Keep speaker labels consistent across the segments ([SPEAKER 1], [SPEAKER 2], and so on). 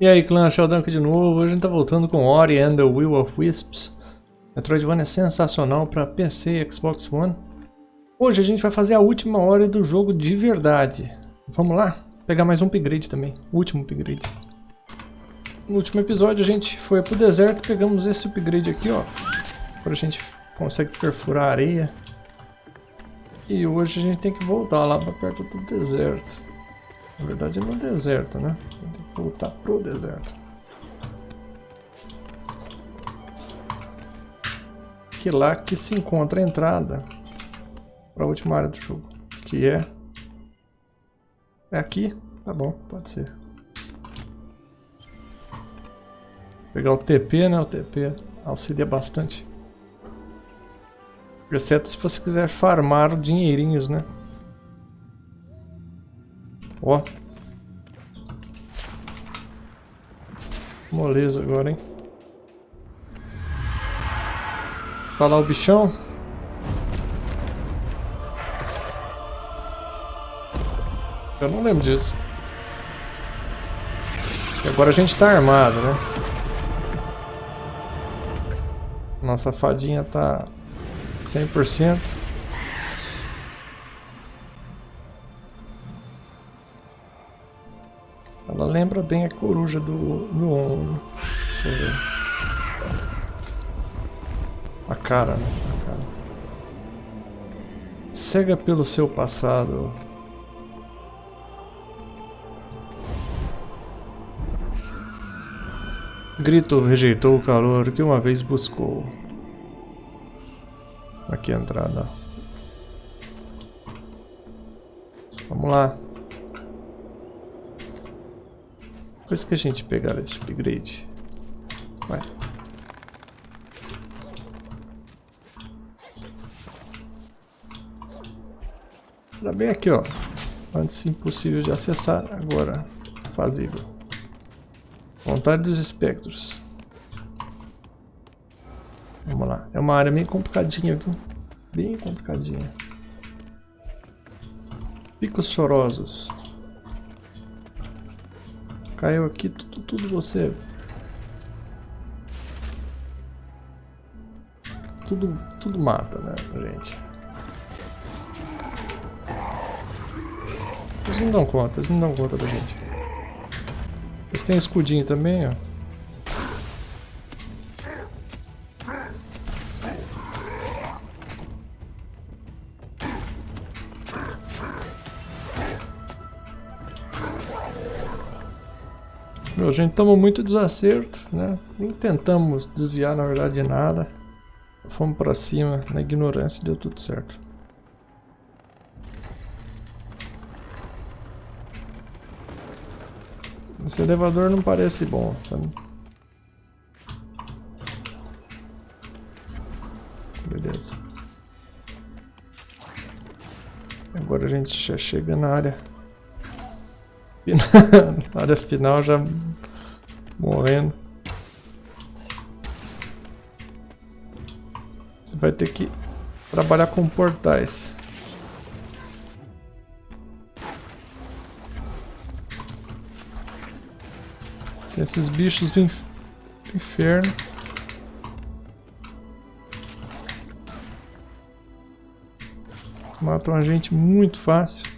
[SPEAKER 1] E aí clã, Sheldon aqui de novo, hoje a gente tá voltando com Ori and the Will of Wisps. Metroidvania é sensacional para PC e Xbox One. Hoje a gente vai fazer a última hora do jogo de verdade. Vamos lá? Pegar mais um upgrade também, último upgrade. No último episódio a gente foi pro deserto e pegamos esse upgrade aqui ó. Agora a gente consegue perfurar a areia. E hoje a gente tem que voltar lá para perto do deserto. Na verdade é no deserto, né? Voltar pro deserto. Que lá que se encontra a entrada para a última área do jogo. Que é... É aqui? Tá bom, pode ser. Pegar o TP, né? O TP auxilia bastante. Exceto se você quiser farmar dinheirinhos, né? Ó. Moleza agora, hein? Falar o bichão. Eu não lembro disso. E agora a gente tá armado, né? Nossa fadinha tá 100%. Lembra bem a coruja do, do. Deixa eu ver. A cara, né? A cara. Cega pelo seu passado. Grito rejeitou o calor que uma vez buscou. Aqui a entrada. Vamos lá. Depois que a gente pegar esse upgrade, vai. Tá bem aqui, ó. Antes impossível de acessar, agora fazível. Vontade dos espectros. Vamos lá. É uma área meio complicadinha, viu? Bem complicadinha. Picos chorosos. Caiu aqui tudo, tudo você. Tudo, tudo mata, né, gente? Eles não dão conta, eles não dão conta da gente. Eles têm escudinho também, ó. A gente tomou muito desacerto, né? Nem tentamos desviar, na verdade, de nada. Fomos pra cima, na ignorância, deu tudo certo. Esse elevador não parece bom, sabe? Beleza. Agora a gente já chega na área na área final já morrendo. Você vai ter que trabalhar com portais. Tem esses bichos do, inf do inferno. Matam a gente muito fácil.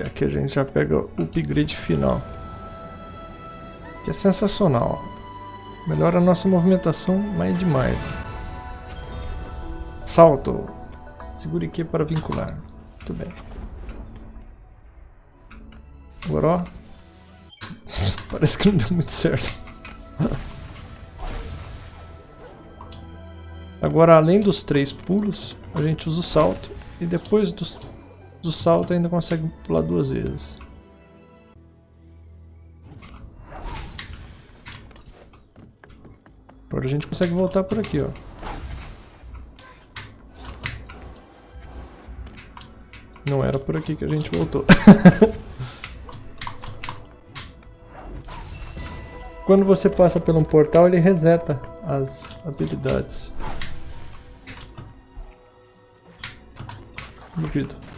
[SPEAKER 1] E aqui a gente já pega o upgrade final. Que é sensacional. Melhora a nossa movimentação, mas é demais. Salto. Segure aqui para vincular. Muito bem. Agora ó. Parece que não deu muito certo. Agora além dos três pulos, a gente usa o salto. E depois dos do salto ainda consegue pular duas vezes. Agora a gente consegue voltar por aqui, ó. Não era por aqui que a gente voltou. Quando você passa por um portal, ele reseta as habilidades. Duvido.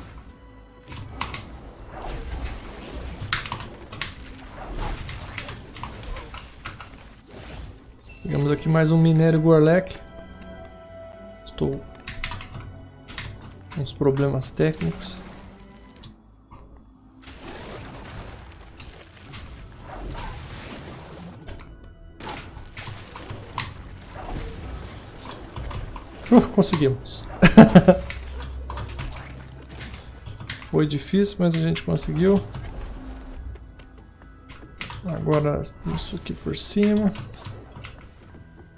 [SPEAKER 1] Pegamos aqui mais um minério Gorlek. Estou com uns problemas técnicos. Uh, conseguimos. Foi difícil, mas a gente conseguiu. Agora isso aqui por cima.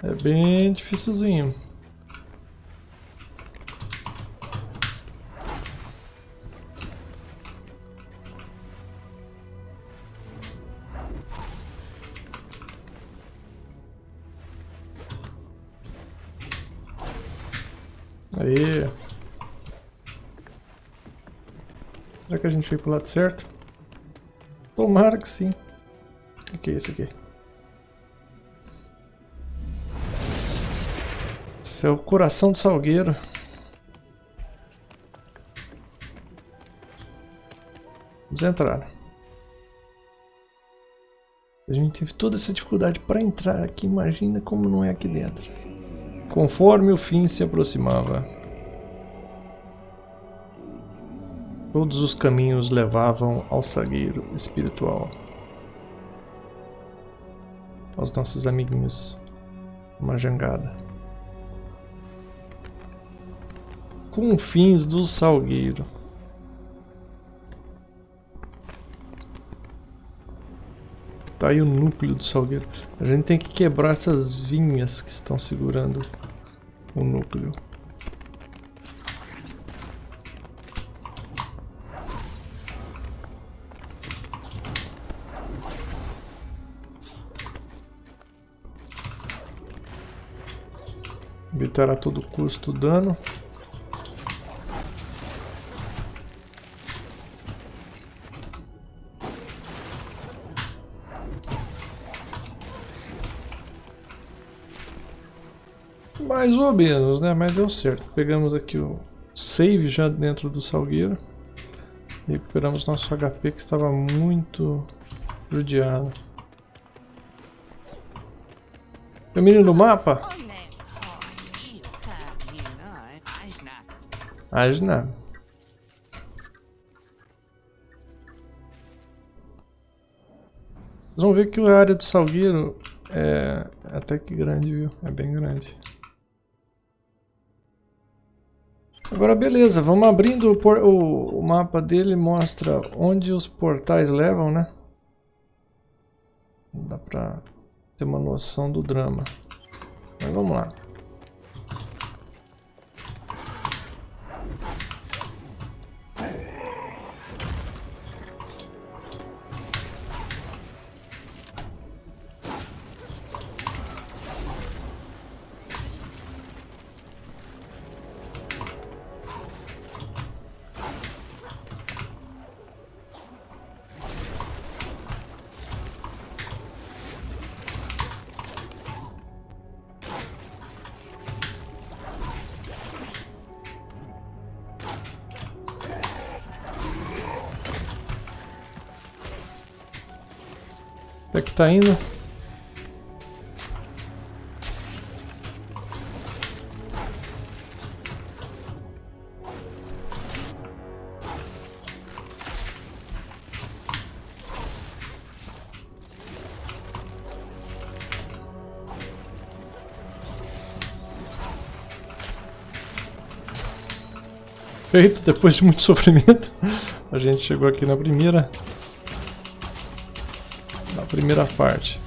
[SPEAKER 1] É bem dificilzinho. Aí. Será que a gente foi pro lado certo? Tomara que sim. O que é isso aqui? É o coração do salgueiro. Vamos entrar. A gente teve toda essa dificuldade para entrar aqui, imagina como não é aqui dentro. Conforme o fim se aproximava, todos os caminhos levavam ao sagueiro espiritual. Aos nossos amiguinhos, uma jangada. Confins do salgueiro. Tá aí o núcleo do salgueiro. A gente tem que quebrar essas vinhas que estão segurando o núcleo. Evitar a todo custo o dano. Ou menos, né? Mas deu certo. Pegamos aqui o save já dentro do salgueiro. Recuperamos nosso HP que estava muito judiado. Caminho do mapa? Ajna. Vocês vão ver que a área do salgueiro é até que grande, viu? É bem grande. Agora beleza, vamos abrindo o, por, o, mapa dele, mostra onde os portais levam, né? Dá pra ter uma noção do drama. Mas vamos lá. Que tá indo. Feito, depois de muito sofrimento, a gente chegou aqui na primeira primeira parte.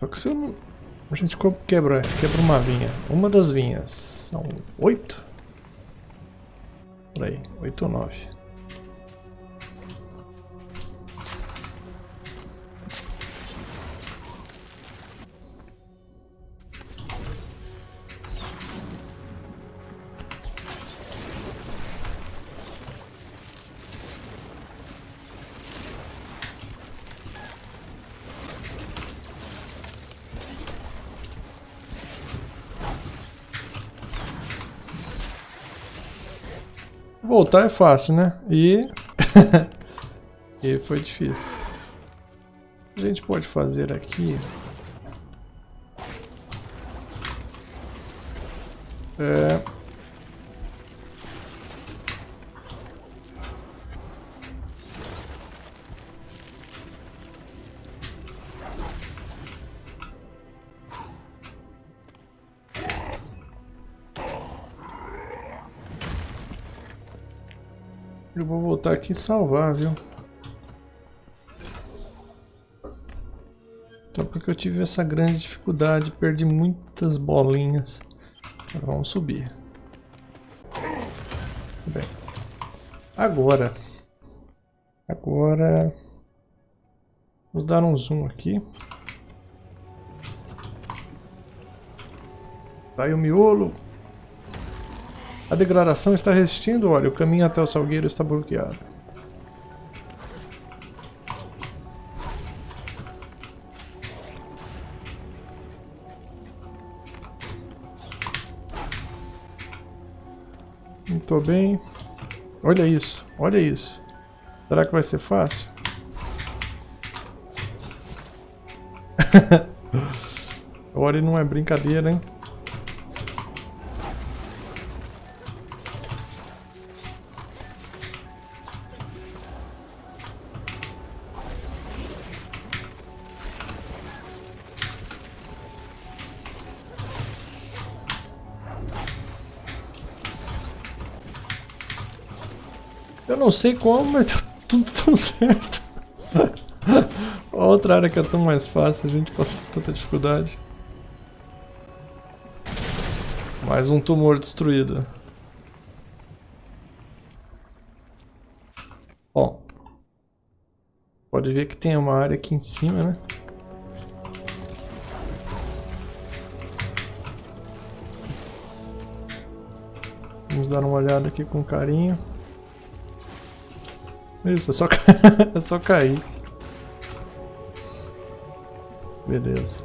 [SPEAKER 1] Só que se eu não... A gente quebra, quebra uma vinha. Uma das vinhas. São oito? Por aí, oito ou nove. Voltar é fácil, né? E... e foi difícil. A gente pode fazer aqui... É... voltar aqui e salvar, viu? Então porque eu tive essa grande dificuldade, perdi muitas bolinhas. vamos subir. Bem. Agora. Agora. Vamos dar um zoom aqui. Tá aí o miolo. A degradação está resistindo, olha, o caminho até o salgueiro está bloqueado. Muito bem. Olha isso, olha isso. Será que vai ser fácil? Ori não é brincadeira, hein? Eu não sei como, mas tá tudo tão certo. Outra área que é tão mais fácil, a gente passou por tanta dificuldade. Mais um tumor destruído. Ó. Pode ver que tem uma área aqui em cima, né? Vamos dar uma olhada aqui com carinho. Isso, é só, é só cair. Beleza.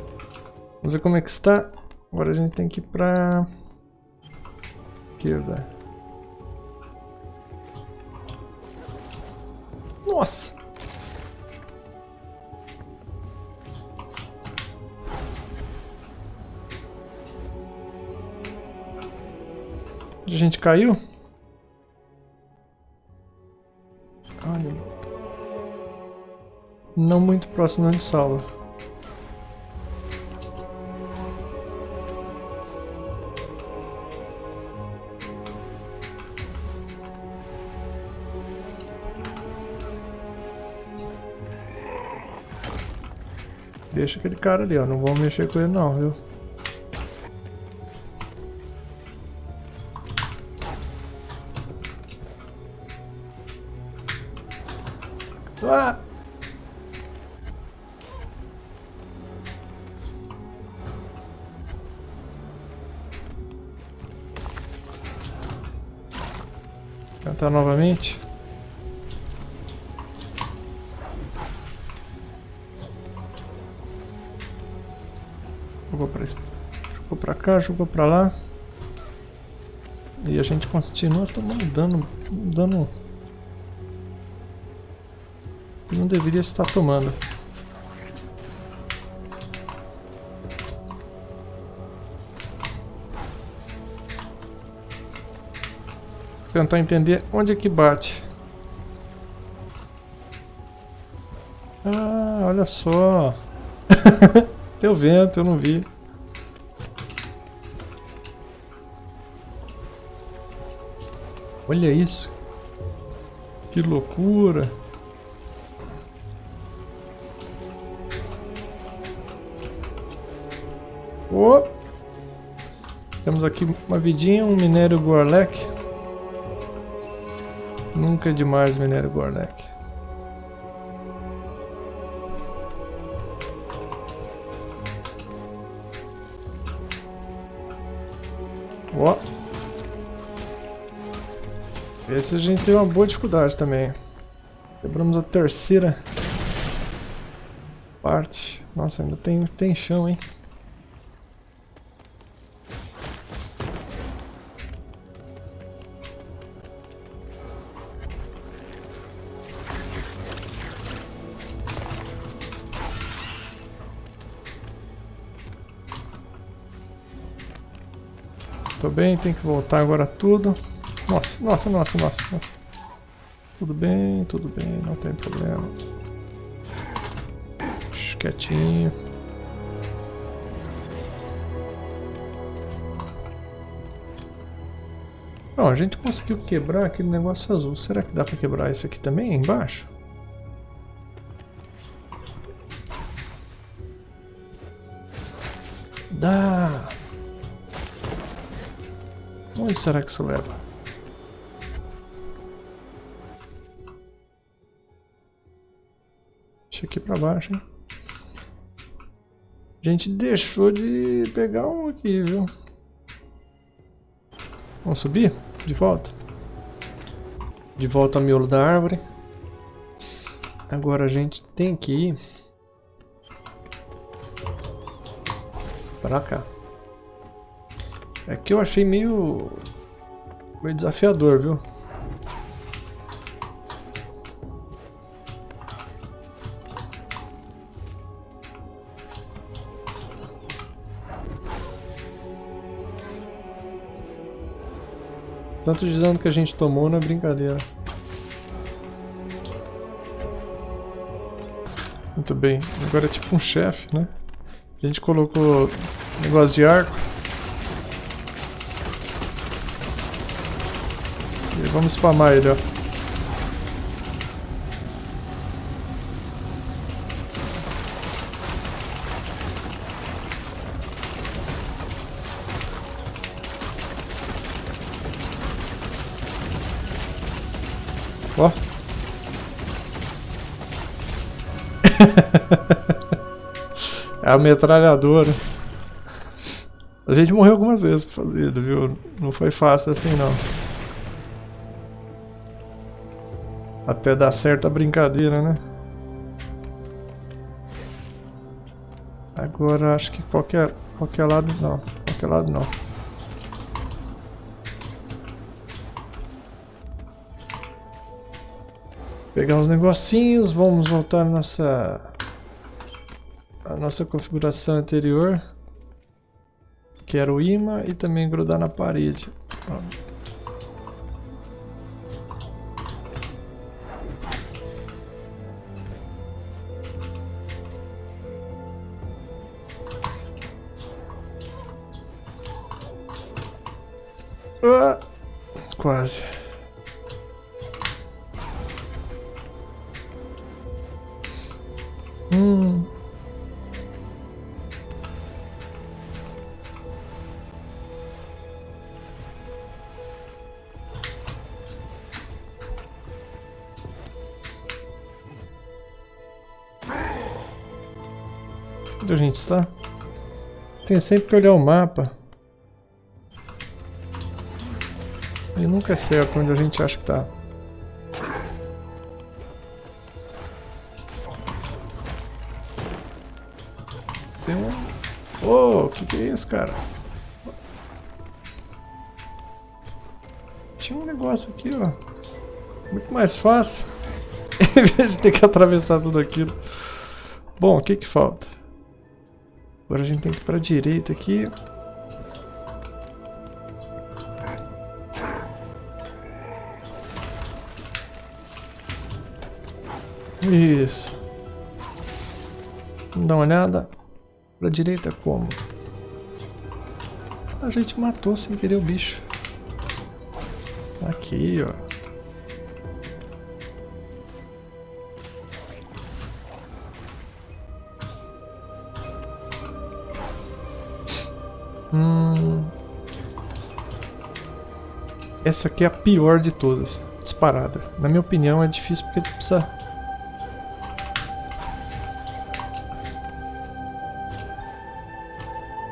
[SPEAKER 1] Vamos ver como é que está. Agora a gente tem que ir pra... Esquerda. Nossa! A gente caiu? Não muito próximo de sala. Deixa aquele cara ali, ó. Não vamos mexer com ele não, viu? Tentar novamente. Jogou pra, jogou pra cá, jogou pra lá. E a gente continua tomando dano, dano não deveria estar tomando. Tentar entender onde é que bate. Ah, olha só. Deu vento, eu não vi. Olha isso. Que loucura. Oh. Temos aqui uma vidinha, um minério Gorlek. Nunca é demais minério Gorlek. Ó. Esse a gente tem uma boa dificuldade também. Quebramos a terceira parte. Nossa, ainda tem, tem chão, hein? Tô bem, tem que voltar agora tudo. Nossa, nossa, nossa, nossa, nossa. Tudo bem, tudo bem, não tem problema. Quietinho. Não, a gente conseguiu quebrar aquele negócio azul. Será que dá pra quebrar isso aqui também, embaixo? Onde será que isso leva? Deixa aqui pra baixo, hein? A gente deixou de pegar um aqui, viu? Vamos subir? De volta. De volta ao miolo da árvore. Agora a gente tem que ir pra cá. Aqui eu achei meio, meio desafiador, viu? Tanto de dano que a gente tomou não é brincadeira. Muito bem, agora é tipo um chefe, né? A gente colocou negócio de arco. E vamos spamar ele, ó. Ó. é a metralhadora. A gente morreu algumas vezes pra fazer, viu? Não foi fácil assim não. Até dar certa brincadeira, né? Agora acho que qualquer, qualquer lado não. Qualquer lado não. Pegar uns negocinhos, vamos voltar à nossa, a nossa configuração anterior que era o imã e também grudar na parede. Ah, Onde a gente está? Tenho sempre que olhar o mapa. E nunca é certo onde a gente acha que está. Tem um... Oh, que, que é isso, cara? Tinha um negócio aqui, ó. Muito mais fácil. em vez de ter que atravessar tudo aquilo. Bom, o que que falta? Agora a gente tem que ir para a direita aqui. Isso. Vamos dar uma olhada. Para a direita como? A gente matou sem querer o bicho. Aqui, ó. Hum... Essa aqui é a pior de todas, disparada. Na minha opinião é difícil porque tu precisa...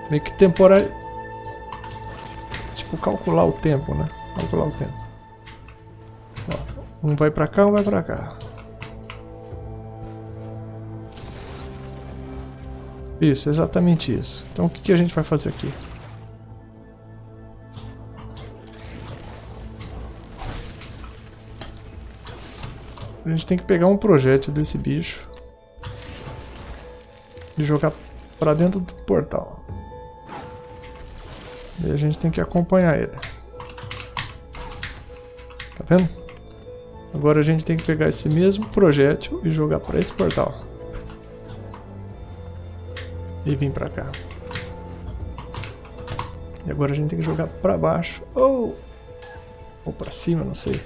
[SPEAKER 1] Meio que temporário... Tipo, calcular o tempo, né? Calcular o tempo. Ó, um vai pra cá, um vai pra cá. Isso, exatamente isso. Então o que, que a gente vai fazer aqui? A gente tem que pegar um projétil desse bicho e jogar pra dentro do portal. E a gente tem que acompanhar ele. Tá vendo? Agora a gente tem que pegar esse mesmo projétil e jogar para esse portal. E vir para cá. E agora a gente tem que jogar para baixo. Ou, ou para cima, não sei.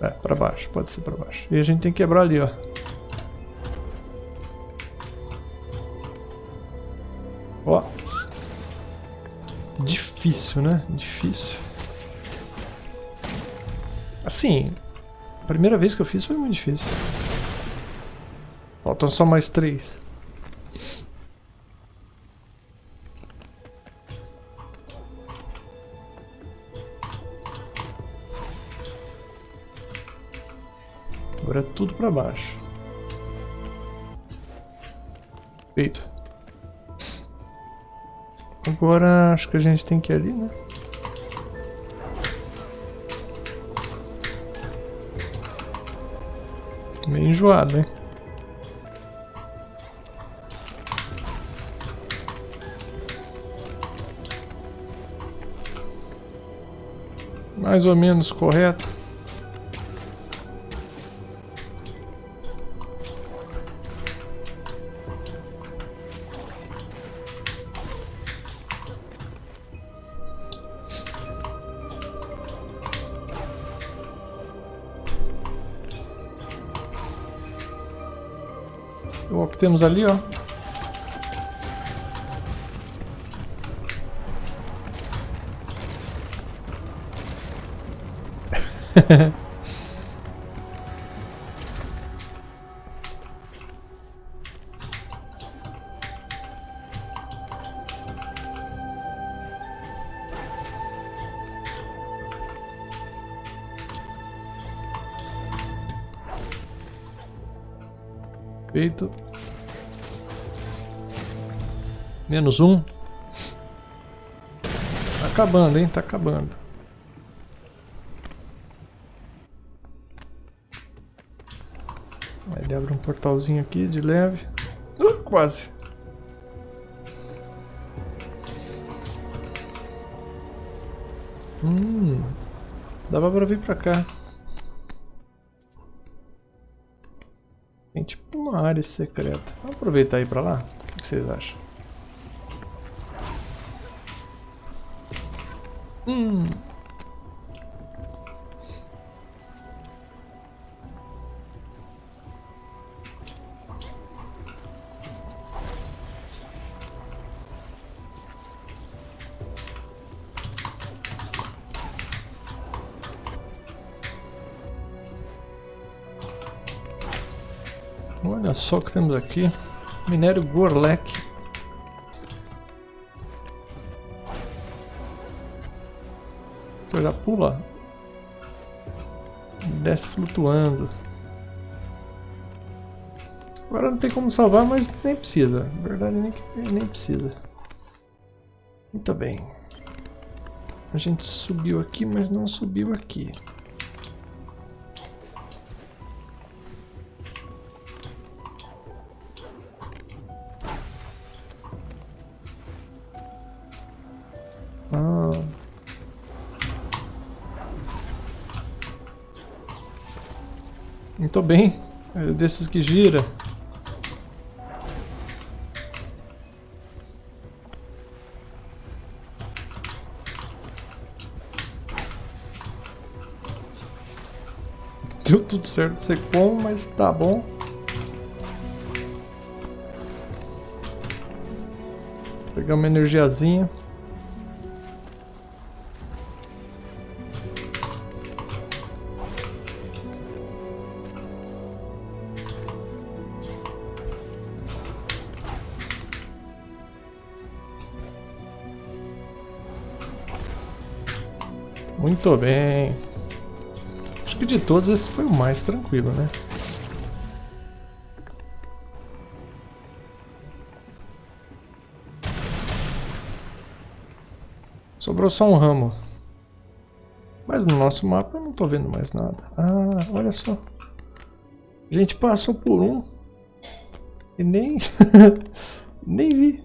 [SPEAKER 1] É, para baixo, pode ser para baixo. E a gente tem que quebrar ali, ó. Ó. Difícil, né? Difícil. Assim, a primeira vez que eu fiz foi muito difícil. Faltam só mais três. É tudo para baixo. Feito. Agora acho que a gente tem que ir ali, né? Meio enjoado, hein? Mais ou menos correto. O que temos ali, ó. Menos um. Tá acabando, hein? Tá acabando. Ele abre um portalzinho aqui de leve. Uh, quase. Hum, dava pra vir pra cá. Tem tipo uma área secreta. Vamos aproveitar e ir pra lá? O que vocês acham? Hum. Olha só o que temos aqui. Minério Gorlek. Já pula. Desce flutuando. Agora não tem como salvar, mas nem precisa. Na verdade, nem, nem precisa. Muito bem. A gente subiu aqui, mas não subiu aqui. Muito bem. É desses que gira. Deu tudo certo, sei como, mas tá bom. Pegar uma energiazinha. Muito bem. Acho que de todos esse foi o mais tranquilo, né? Sobrou só um ramo. Mas no nosso mapa eu não estou vendo mais nada. Ah, olha só. A gente passou por um. E nem... nem vi.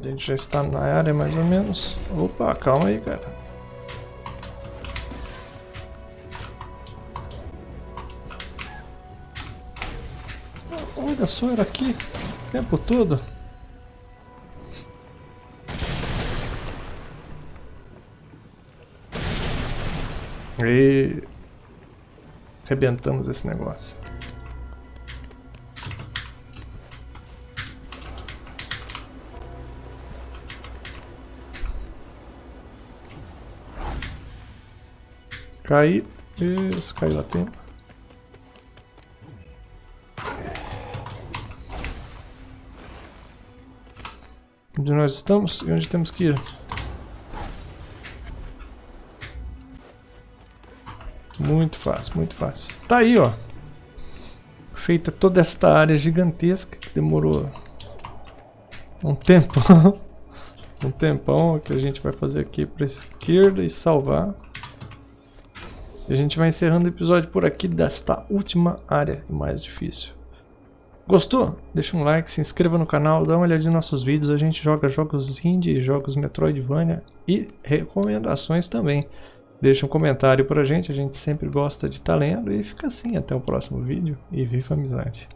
[SPEAKER 1] A gente já está na área mais ou menos. Opa, calma aí, cara. Olha só, era aqui o tempo todo. E arrebentamos esse negócio. Cai. Isso, caiu lá tempo. Onde nós estamos e onde temos que ir. Muito fácil, muito fácil. Tá aí, ó. Feita toda esta área gigantesca que demorou um tempo. um tempão que a gente vai fazer aqui para esquerda e salvar. E a gente vai encerrando o episódio por aqui desta última área mais difícil. Gostou? Deixa um like, se inscreva no canal, dá uma olhadinha nos nossos vídeos. A gente joga jogos indie, jogos Metroidvania e recomendações também. Deixa um comentário pra gente, a gente sempre gosta de estar tá lendo. E fica assim, até o próximo vídeo e viva a amizade.